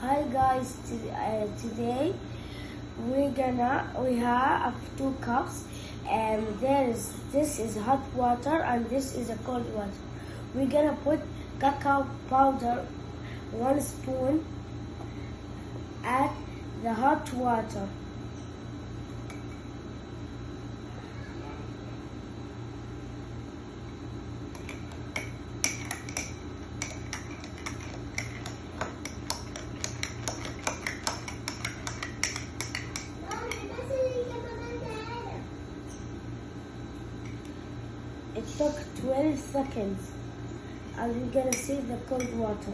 Hi guys, uh, today we're gonna we have two cups and there is this is hot water and this is a cold water. We're gonna put cacao powder one spoon at the hot water. It took 12 seconds and we're gonna see the cold water.